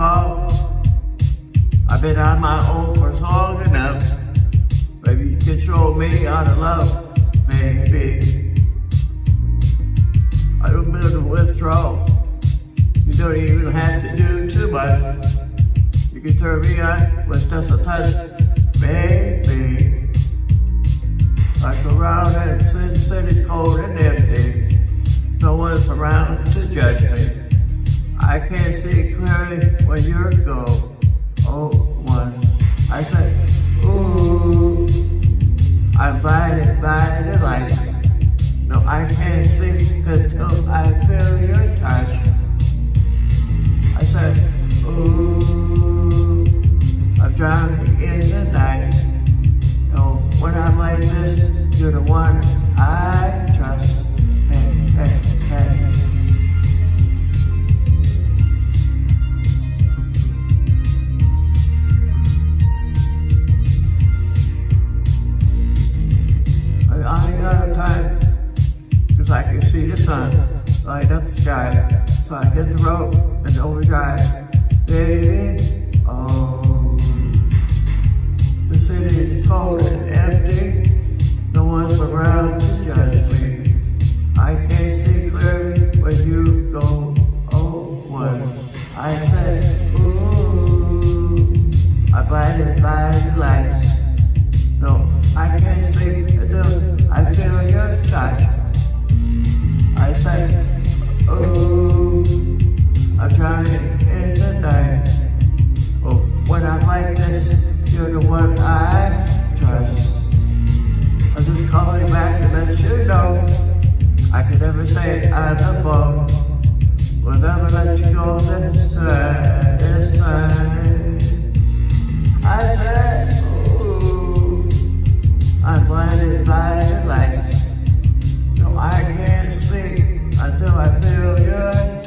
I've been on my own for long enough. Maybe you can show me how to love, maybe. I don't build a withdrawal. You don't even have to do too much. You can turn me on with just a touch, maybe. I go around and Sin City's cold and empty. No one's around to judge me. I can't see clearly when you're gone. Oh, one. I said, ooh, I'm blinded by the light. No, I can't see until I feel your touch. I said, ooh, I'm drowning in the night. No, when I'm like this, you're the one I trust. See the sun light up the sky. So I hit the road and overdrive. Baby, oh. The city is cold and empty. No one's around to judge me. I can't see clearly when you go. Oh, one. I said, ooh. I'm blinded by the I'm like this, you're the one I trust. I'm just calling back to let you know I can never say on the phone. Will never let you go this side. I said, ooh, I'm blinded by the lights. No, I can't see until I feel your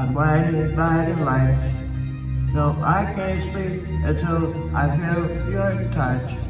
I'm blinded by the lights. No, I can't see until I feel your touch.